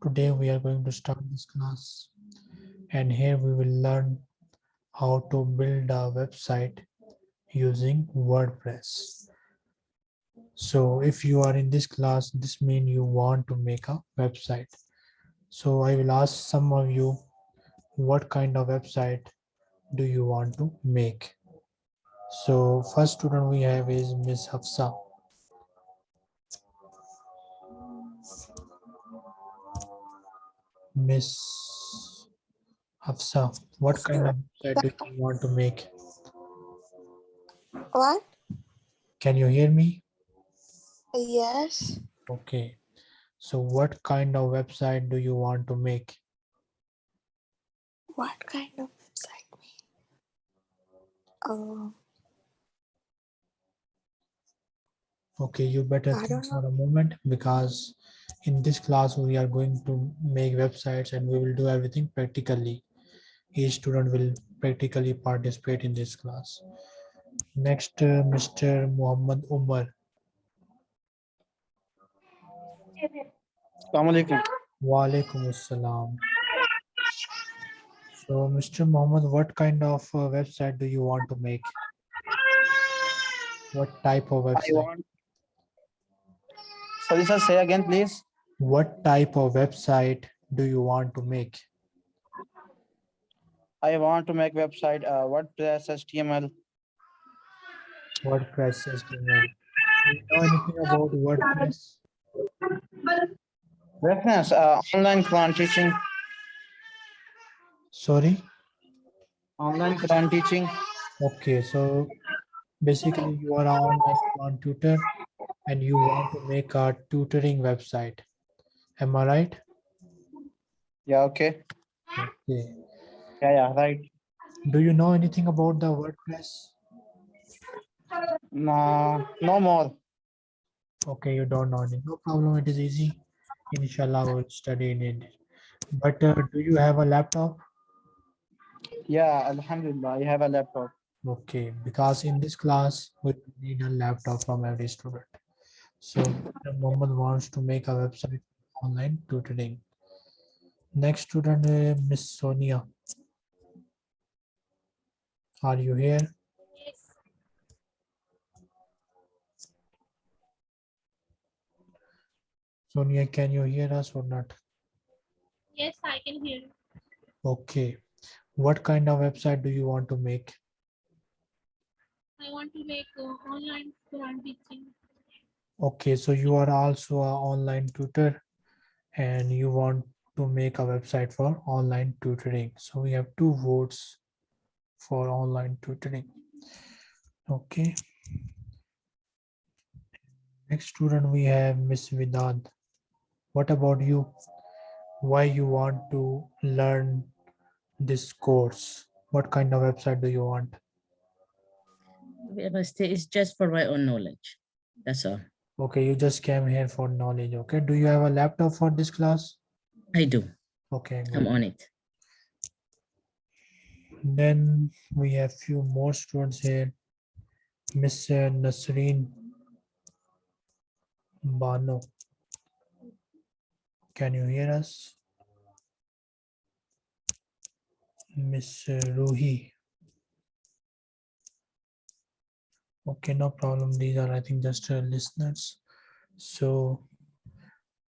Today we are going to start this class and here we will learn how to build a website using WordPress. So if you are in this class, this means you want to make a website. So I will ask some of you, what kind of website do you want to make? So first student we have is Miss Hafsa. Miss Hafsa, what kind of website do you want to make? What? Can you hear me? Yes. Okay. So what kind of website do you want to make? What kind of website? Oh, Okay, you better think for a moment because in this class we are going to make websites and we will do everything practically. Each student will practically participate in this class. Next, uh, Mr. Muhammad Umar. Assalamualaikum. Walaikum assalam. So, Mr. Muhammad, what kind of uh, website do you want to make? What type of I website? Sorry, sir. Say again, please. What type of website do you want to make? I want to make website. Uh, WordPress HTML. WordPress HTML. Do you know anything about WordPress? Reference. Uh, online Quran teaching. Sorry? Online Quran teaching. Okay, so basically you are online Quran tutor and you want to make a tutoring website. Am I right? Yeah. Okay. Okay. Yeah. Yeah. Right. Do you know anything about the WordPress? No. No more. Okay, you don't know it. No problem, it is easy. Inshallah, we'll study in it. But uh, do you have a laptop? Yeah. Alhamdulillah. I have a laptop. Okay, because in this class, we need a laptop from every student. So. Mohammed wants to make a website online tutoring. Next student, uh, Miss Sonia. Are you here? Yes. Sonia, can you hear us or not? Yes, I can hear. Okay. What kind of website do you want to make? I want to make uh, online Quran teaching. Okay, so you are also an online tutor and you want to make a website for online tutoring. So we have two votes for online tutoring. Okay. Next student we have Miss Vidad. What about you? Why you want to learn this course? What kind of website do you want? It's just for my own knowledge. That's all. Okay, you just came here for knowledge. Okay, do you have a laptop for this class? I do. Okay, I'm on it. Then we have few more students here. Miss Nasreen Bano. Can you hear us? Miss uh, Ruhi. Okay, no problem. These are, I think, just uh, listeners. So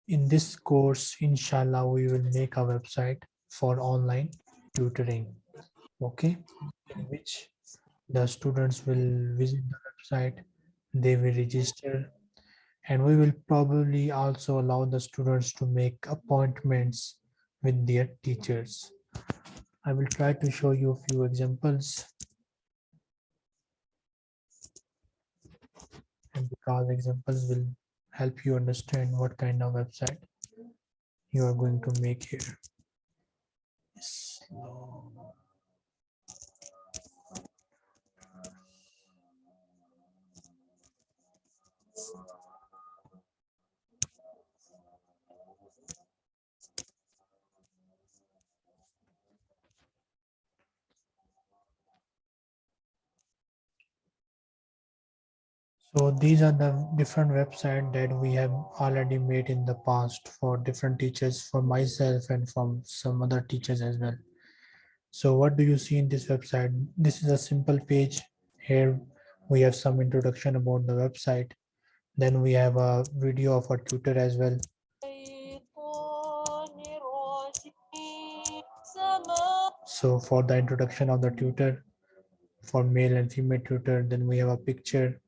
in this course, inshallah, we will make a website for online tutoring. Okay, in which the students will visit the website, they will register, and we will probably also allow the students to make appointments with their teachers. I will try to show you a few examples. And because examples will help you understand what kind of website you are going to make here. Slow. So these are the different websites that we have already made in the past for different teachers, for myself and from some other teachers as well. So what do you see in this website? This is a simple page. Here we have some introduction about the website. Then we have a video of our tutor as well. So for the introduction of the tutor, for male and female tutor, then we have a picture.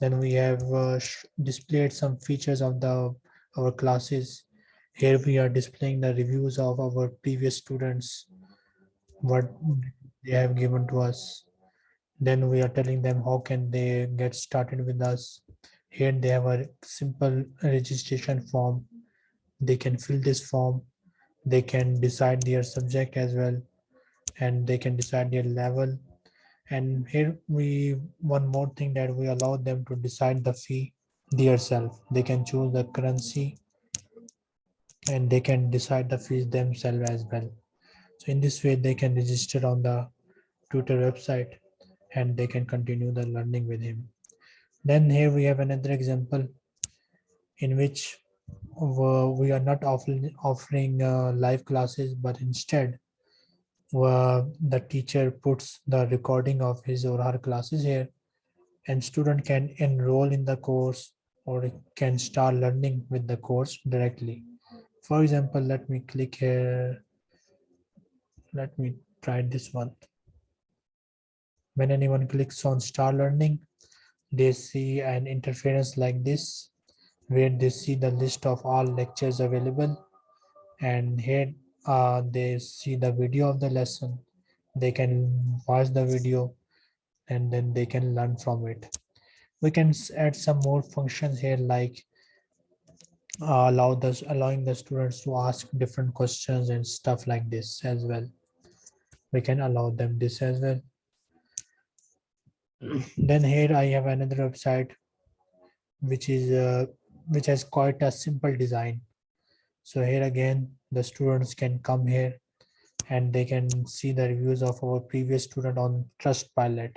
Then we have uh, displayed some features of the our classes. Here we are displaying the reviews of our previous students, what they have given to us. Then we are telling them how can they get started with us. Here they have a simple registration form. They can fill this form. They can decide their subject as well and they can decide their level and here we one more thing that we allow them to decide the fee themselves they can choose the currency and they can decide the fees themselves as well. So in this way they can register on the tutor website and they can continue the learning with him. Then here we have another example in which we are not offering offering uh, live classes but instead where the teacher puts the recording of his or her classes here and student can enroll in the course or can start learning with the course directly. For example, let me click here. Let me try this one. When anyone clicks on start learning, they see an interference like this, where they see the list of all lectures available. And here uh, they see the video of the lesson they can watch the video and then they can learn from it. We can add some more functions here like uh, allow this allowing the students to ask different questions and stuff like this as well. We can allow them this as well. Then here i have another website which is uh, which has quite a simple design so here again the students can come here and they can see the reviews of our previous student on Trustpilot.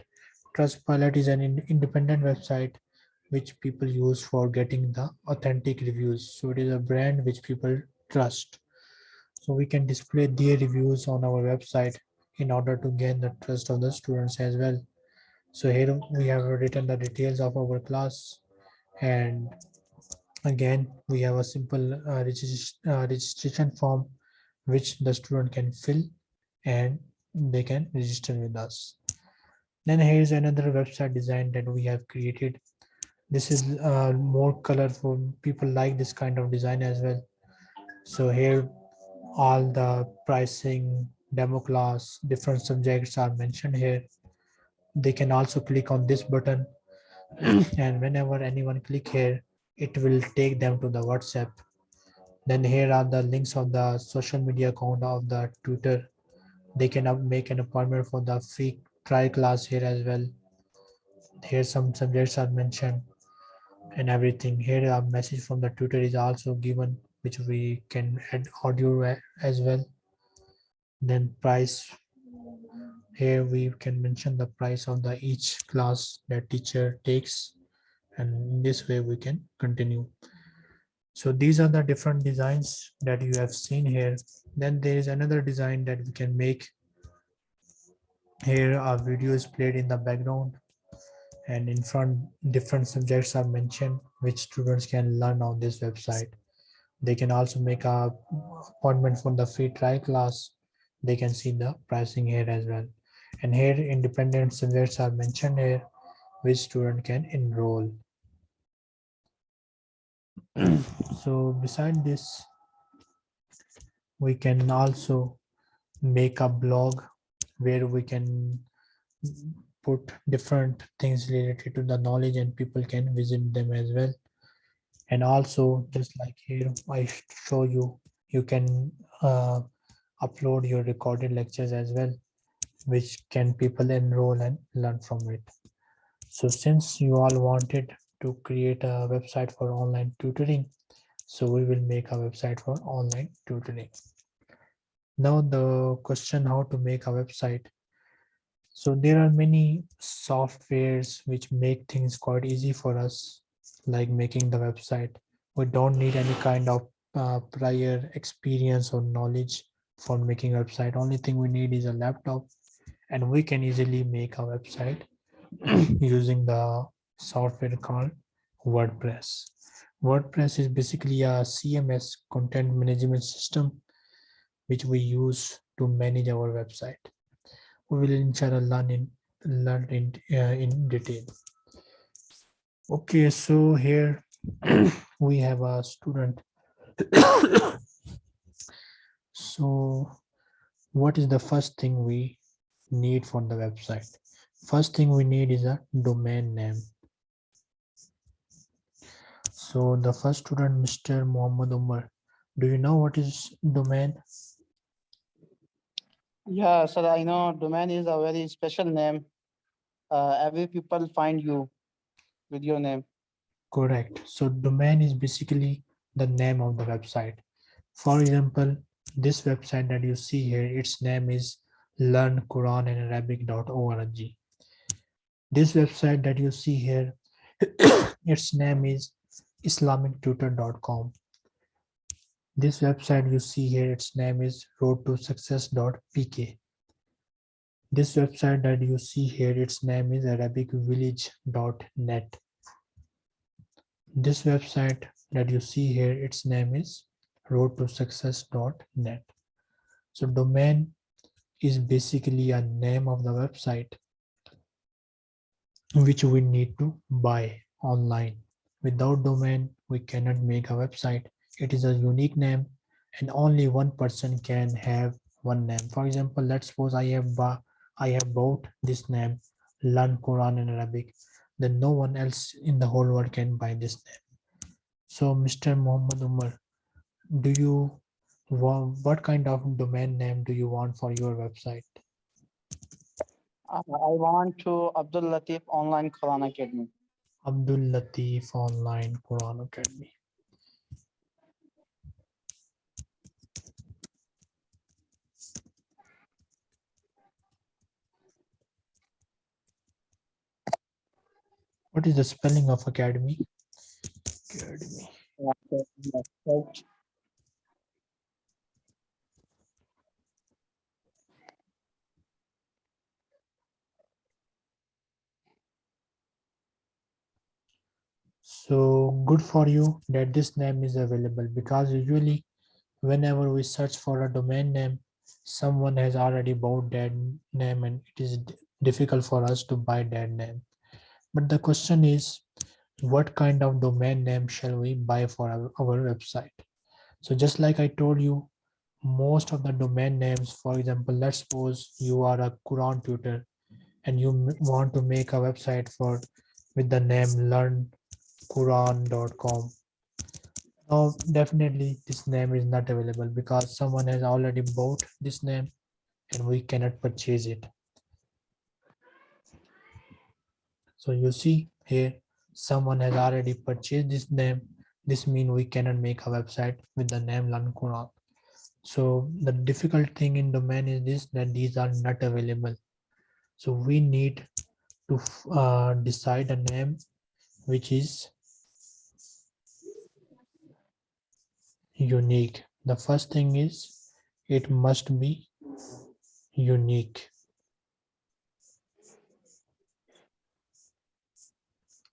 Trustpilot is an in- independent website which people use for getting the authentic reviews. So it is a brand which people trust. So we can display their reviews on our website in order to gain the trust of the students as well. So here we have written the details of our class and again we have a simple uh, regis- uh, registration form which the student can fill and they can register with us. Then here's another website design that we have created. This is uh, more colorful. People like this kind of design as well. So here all the pricing demo class different subjects are mentioned here. They can also click on this button. And whenever anyone click here it will take them to the whatsapp. Then here are the links of the social media account of the tutor they can make an appointment for the free trial class here as well. Here some subjects are mentioned and everything. Here a message from the tutor is also given which we can add audio as well. Then price. Here we can mention the price of the each class that teacher takes and in this way we can continue. So these are the different designs that you have seen here. Then there is another design that we can make. Here a video is played in the background. And in front different subjects are mentioned which students can learn on this website. They can also make a appointment for the free trial class. They can see the pricing here as well. And here independent subjects are mentioned here which student can enroll so beside this we can also make a blog where we can put different things related to the knowledge and people can visit them as well. And also just like here i show you you can uh, upload your recorded lectures as well which can people enroll and learn from it. So since you all wanted to create a website for online tutoring so we will make a website for online tutoring now the question how to make a website So there are many softwares which make things quite easy for us, like making the website. We don't need any kind of uh, prior experience or knowledge for making a website. Only thing we need is a laptop and we can easily make a website using the software called WordPress. WordPress is basically a CMS content management system which we use to manage our website. We will inshallah learn in learn in uh, in detail. Okay, so here we have a student. so what is the first thing we need for the website? First thing we need is a domain name. So the first student, Mr. Muhammad Umar, do you know what is domain? Yeah, sir, I know domain is a very special name. Uh, every people find you with your name. Correct. So domain is basically the name of the website. For example, this website that you see here, its name is learnquranandarabic.org. This website that you see here, its name is islamictutor.com. This website you see here, its name is road to success.pk. This website that you see here, its name is arabicvillage.net. This website that you see here, its name is road to. So domain is basically a name of the website which we need to buy online. Without domain, we cannot make a website. It is a unique name and only one person can have one name. For example, let's suppose I have I have bought this name, learn Quran in Arabic, then no one else in the whole world can buy this name. So Mr. Muhammad Umar, do you want, what kind of domain name do you want for your website? Uh, I want to Abdul Latif Online Quran Academy. Abdul Latif Online Quran Academy. What is the spelling of academy? Academy. So, good for you that this name is available because usually whenever we search for a domain name, someone has already bought that name and it is difficult for us to buy that name. But the question is, what kind of domain name shall we buy for our, our website? So just like I told you, most of the domain names, for example, let's suppose you are a Quran tutor and you want to make a website for with the name learnquran.com. Now, definitely this name is not available because someone has already bought this name and we cannot purchase it. So you see here, someone has already purchased this name. This means we cannot make a website with the name Learn Quran. So the difficult thing in domain is this, that these are not available. So we need to uh, decide a name which is unique. The first thing is it must be unique.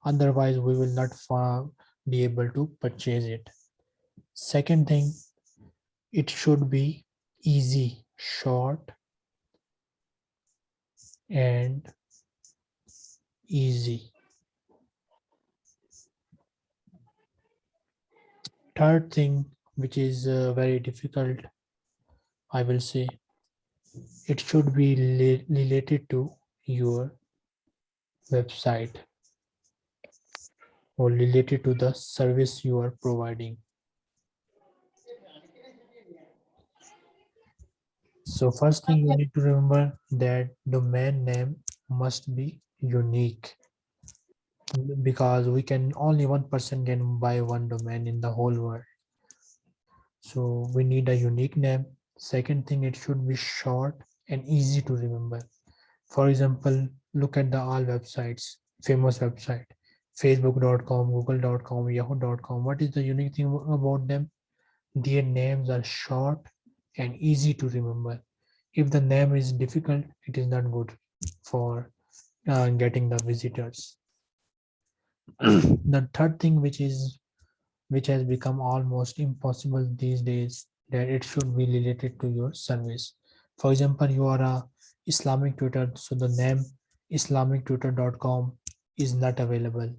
Otherwise, we will not be able to purchase it. Second thing, it should be easy, short, and easy. Third thing, which is uh, very difficult, I will say, it should be related to your website or related to the service you are providing. So first thing you need to remember that domain name must be unique because we can only one person can buy one domain in the whole world. So we need a unique name. Second thing, it should be short and easy to remember For example, look at the all websites, famous website, facebook.com, google.com, yahoo.com. What is the unique thing about them? Their names are short and easy to remember. If the name is difficult, it is not good for uh, getting the visitors. the third thing which is which has become almost impossible these days that it should be related to your service. For example you are a islamic tutor so the name islamictutor.com is not available.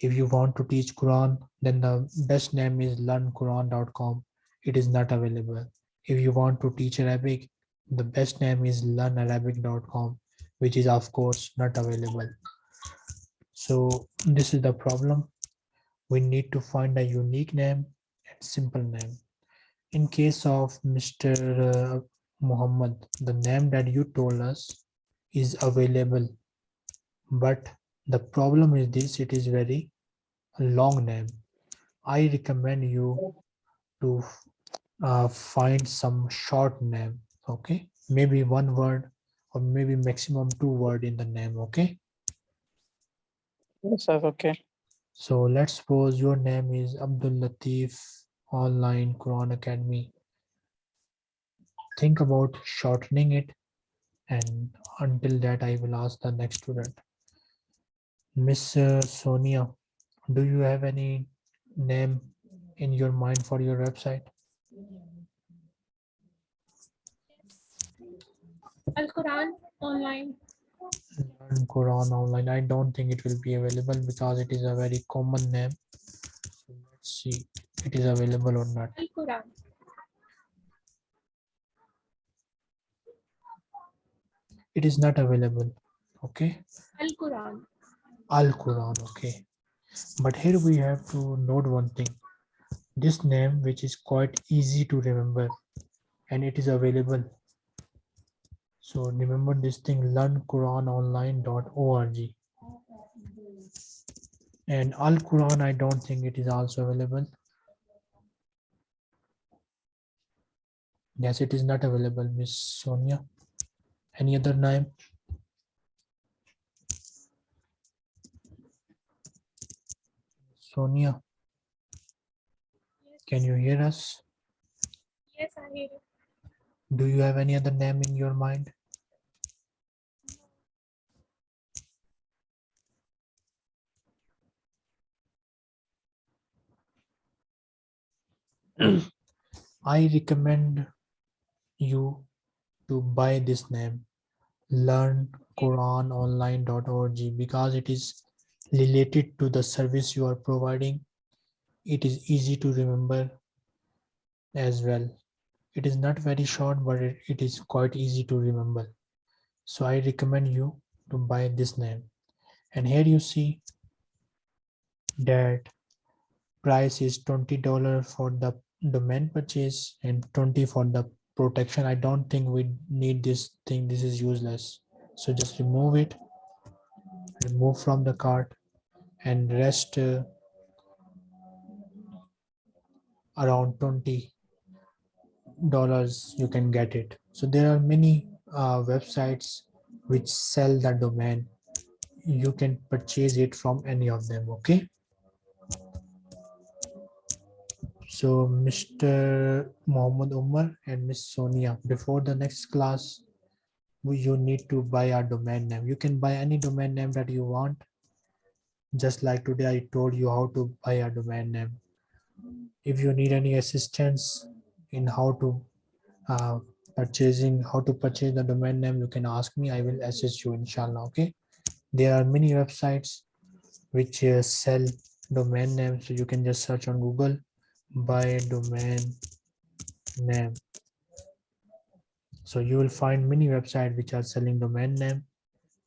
If you want to teach quran then the best name is learnquran.com it is not available. If you want to teach arabic the best name is learnarabic.com which is of course not available. So this is the problem we need to find a unique name and simple name in case of mr uh, muhammad the name that you told us is available but the problem is this it is very long name i recommend you to uh, find some short name okay maybe one word or maybe maximum two word in the name okay Yes, sir. Okay. So let's suppose your name is abdul latif online quran academy think about shortening it and until that i will ask the next student miss uh, sonia do you have any name in your mind for your website Al Quran online. Quran online. I don't think it will be available because it is a very common name. So let's see it is available or not. Al Quran. It is not available. Okay. Al Quran. Al Quran. Okay. But here we have to note one thing. This name, which is quite easy to remember, and it is available. So remember this thing learnquranonline.org. And Al Quran, I don't think it is also available. Yes, it is not available, Miss Sonia. Any other name? Sonia, can you hear us? yes, I hear you. Do you have any other name in your mind? I recommend you to buy this name learnquranonline.org because it is related to the service you are providing. It is easy to remember as well. It is not very short, but it, it is quite easy to remember. So I recommend you to buy this name. And here you see that price is $20 for the domain purchase and 20 for the protection. I don't think we need this thing. This is useless. So just remove it, remove from the cart and rest uh, around 20 dollars you can get it. So there are many uh, websites which sell the domain. You can purchase it from any of them okay? So mr Mohammed umar and miss sonia before the next class you need to buy a domain name. You can buy any domain name that you want. Just like today i told you how to buy a domain name. If you need any assistance in how to uh, purchasing how to purchase the domain name you can ask me. I will assist you inshallah okay? There are many websites which uh, sell domain names so you can just search on google buy domain name. So you will find many websites which are selling domain name.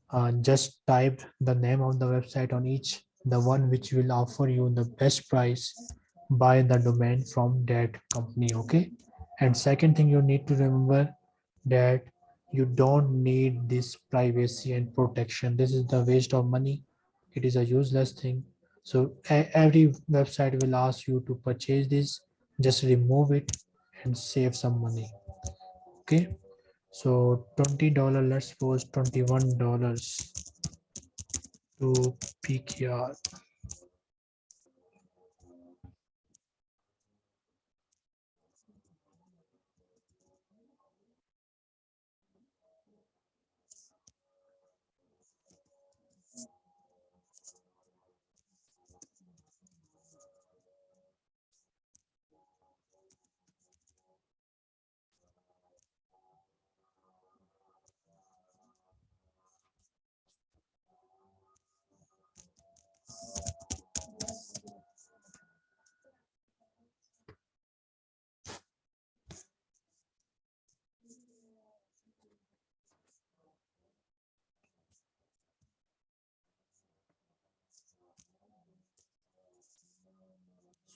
Uh, just type the name of the website on each the one which will offer you the best price buy the domain from that company okay? And second thing you need to remember that you don't need this privacy and protection. This is the waste of money. It is a useless thing. So every website will ask you to purchase this. Just remove it and save some money okay? So twenty dollar. Let's suppose twenty one dollars to PKR.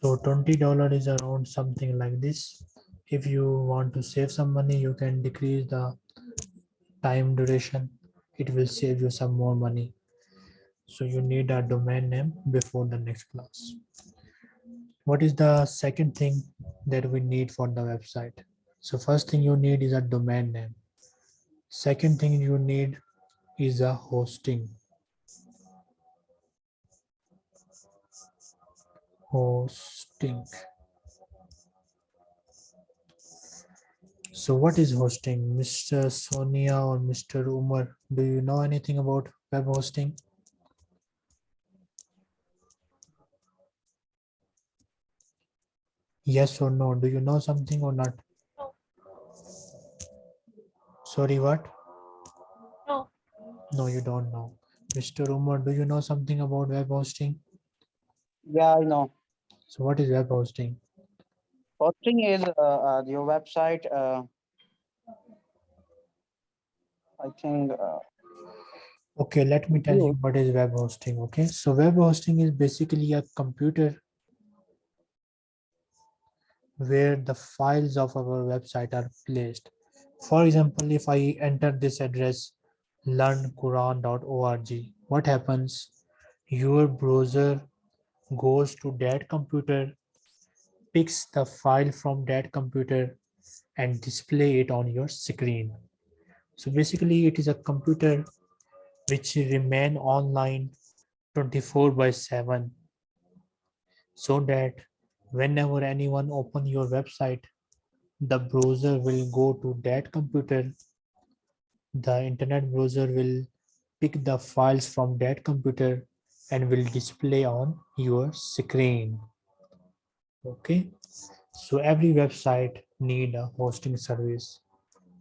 So twenty dollar is around something like this. If you want to save some money, you can decrease the time duration. It will save you some more money. So you need a domain name before the next class. What is the second thing that we need for the website? So first thing you need is a domain name. Second thing you need is a hosting. Hosting. So what is hosting? Mr. Sonia or Mr. Umar, do you know anything about web hosting? Yes or no? Do you know something or not? No. Sorry, what? No. No, you don't know. Mr. Umar, do you know something about web hosting? Yeah, I know. So what is web hosting? Hosting is uh, uh, your website. Uh, I think. Uh, Okay, let me tell you what is web hosting. Okay, so web hosting is basically a computer where the files of our website are placed. For example, if I enter this address learnquran.org, what happens? Your browser goes to that computer, picks the file from that computer and display it on your screen. So basically it is a computer which remain online 24 by 7 so that whenever anyone open your website the browser will go to that computer the internet browser will pick the files from that computer and will display on your screen. Okay? So every website need a hosting service.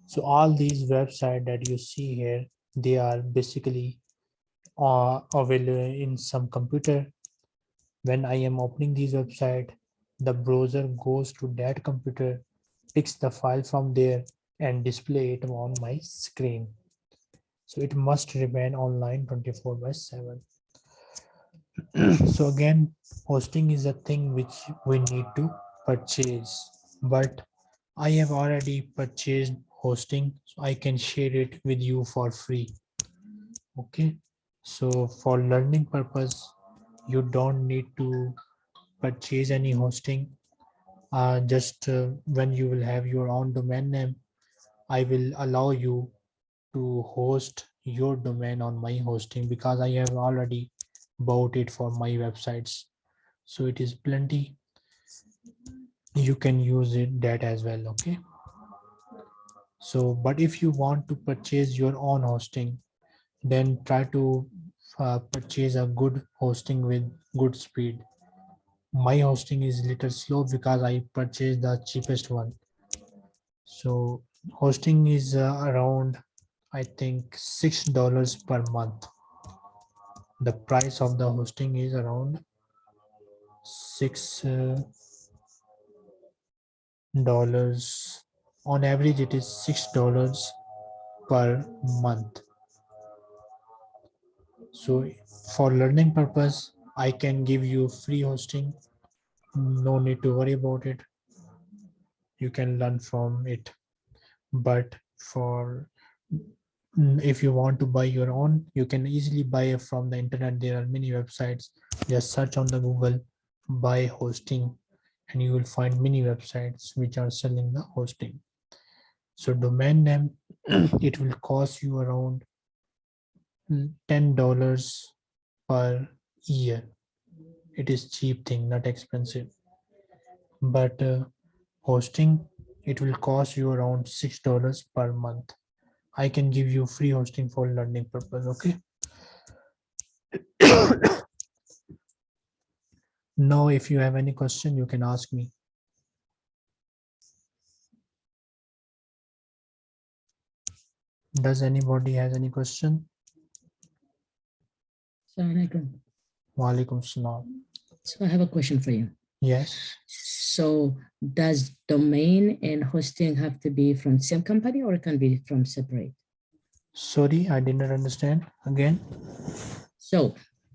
So all these website that you see here they are basically uh, available in some computer. When i am opening these website the browser goes to that computer picks the file from there and display it on my screen. So it must remain online 24 by 7 so again hosting is a thing which we need to purchase but i have already purchased hosting so i can share it with you for free. Okay? So for learning purpose you don't need to purchase any hosting. Uh, just uh, when you will have your own domain name i will allow you to host your domain on my hosting because i have already bought it for my websites. So it is plenty. You can use it that as well okay? So but if you want to purchase your own hosting then try to uh, purchase a good hosting with good speed. My hosting is little slow because i purchased the cheapest one. So hosting is uh, around i think six dollars per month the price of the hosting is around six uh, dollars. On average it is six dollars per month. So for learning purpose i can give you free hosting. No need to worry about it. You can learn from it. But for if you want to buy your own you can easily buy it from the internet there are many websites just search on the google buy hosting and you will find many websites which are selling the hosting So domain name, it will cost you around ten dollars per year. It is cheap thing, not expensive. But uh, hosting, it will cost you around six dollars per month. I can give you free hosting for learning purpose, okay? Now, if you have any question, you can ask me. Does anybody has any question? Assalamualaikum. Walaikum salam. So I have a question for you. Yes, So does domain and hosting have to be from same company or it can be from separate? sorry, I did not understand again. So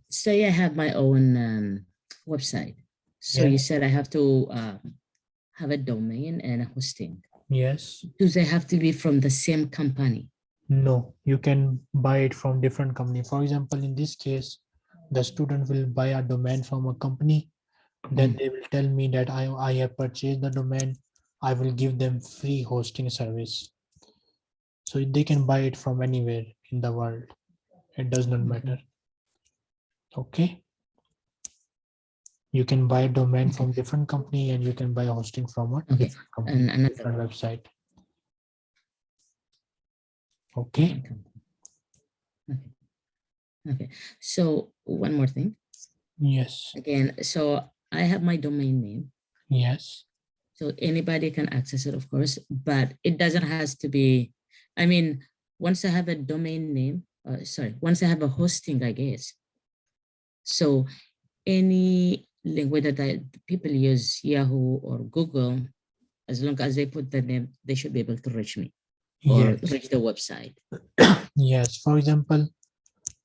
say I have my own um, website. So Yeah. you said I have to uh, have a domain and a hosting. Yes, Do they have to be from the same company? no, you can buy it from different company. For example, in this case, the student will buy a domain from a company. Then hmm. they will tell me that I, I have purchased the domain. I will give them free hosting service. So they can buy it from anywhere in the world. It does not hmm. matter. Okay. You can buy a domain from different company and you can buy hosting from a Okay, different company, And another different website. Okay. Okay. Okay. So one more thing. yes, Again, so I have my domain name. yes, So anybody can access it, of course, but it doesn't has to be, I mean, once I have a domain name, uh, sorry, once I have a hosting, I guess. So any link, whether the people use Yahoo or Google, as long as they put the name, they should be able to reach me or yes, reach the website. yes. For example,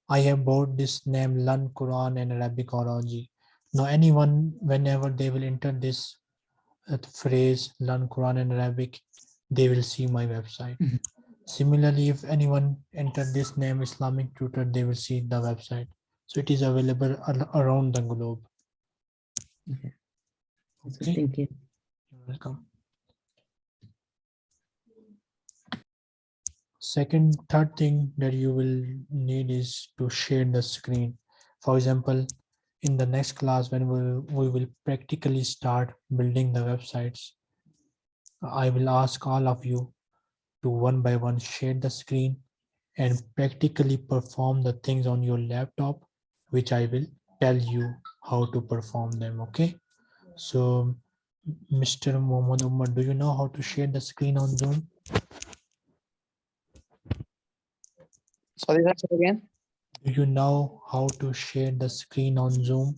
I have bought this name Learn Quran and Arabic Arabicology. Now anyone, whenever they will enter this uh, phrase Learn Quran and Arabic, they will see my website. Mhm. Similarly, if anyone enter this name Islamic tutor, they will see the website. So it is available ar- around the globe. Okay. Okay, Thank you. you're welcome. Second, third thing that you will need is to share the screen. For example, in the next class, when we, we will practically start building the websites, I will ask all of you to one by one share the screen and practically perform the things on your laptop, which I will tell you how to perform them, okay? So, Mr. Mohammad Umar, do you know how to share the screen on Zoom? Sorry, that's it again. Do you know how to share the screen on Zoom?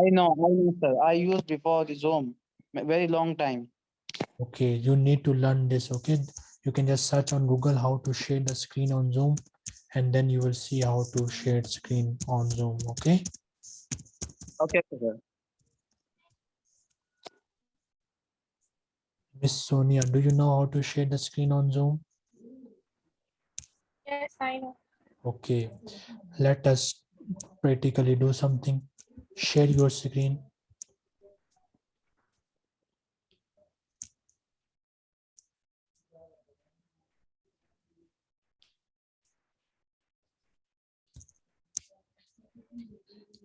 I know, I know, sir. I used before the Zoom, very long time. Okay, you need to learn this, okay? You can just search on Google how to share the screen on Zoom and then you will see how to share screen on Zoom, okay? Okay, sir. Miss Sonia, do you know how to share the screen on Zoom? Yes, I know. Okay, let us practically do something. Share your screen.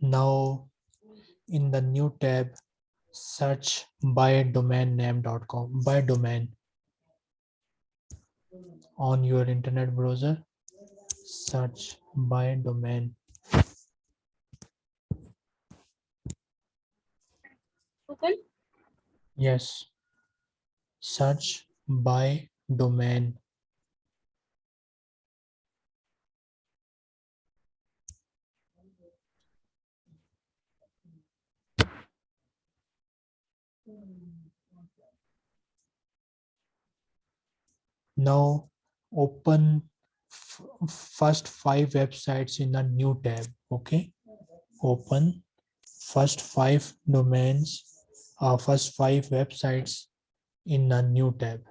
Now, in the new tab, search buy domain name.com buy domain on your internet browser search buy domain. Google. yes. Search buy domain. Now open first five websites in a new tab okay? Open first five domains uh, first five websites in a new tab.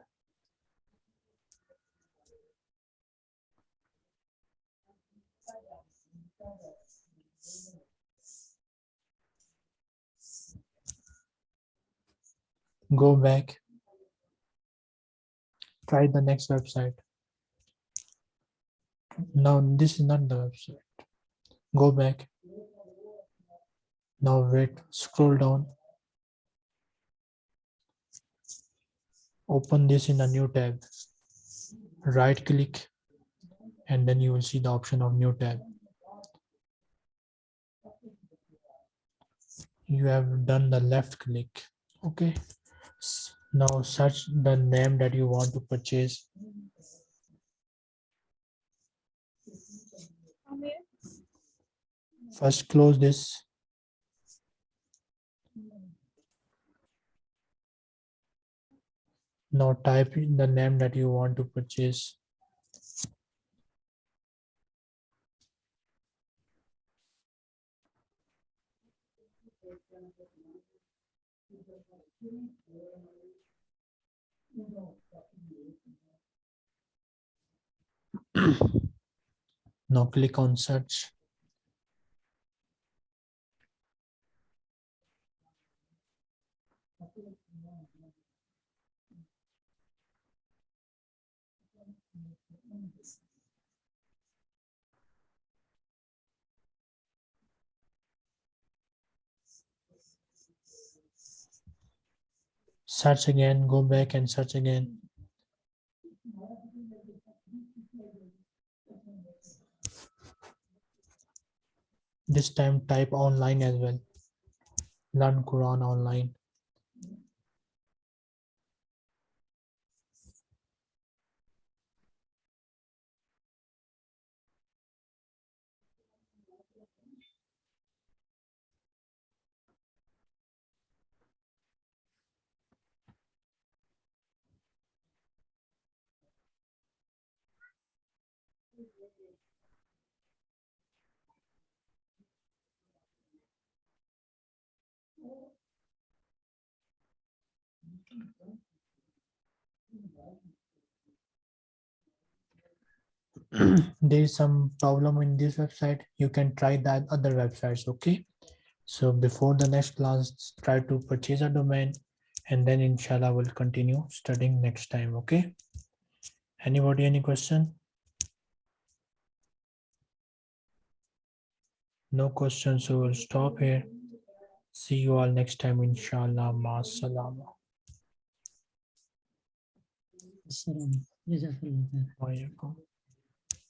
Go back. Try the next website. No, this is not the website. Go back. Now wait, scroll down. Open this in a new tab. Right click and then you will see the option of new tab. You have done the left click. Okay. Now search the name that you want to purchase. From here, First close this. Now type in the name that you want to purchase. Now click on search. Search again, go back and search again. This time type online as well. Learn Quran online. there is some problem in this website, you can try that other websites, okay? So before the next class, try to purchase a domain and then inshallah we'll continue studying next time, okay? Anybody, any question? No questions, so we'll stop here. See you all next time, inshallah. Ma salama. Assalam. Jazakallah khair. Wa alaikum.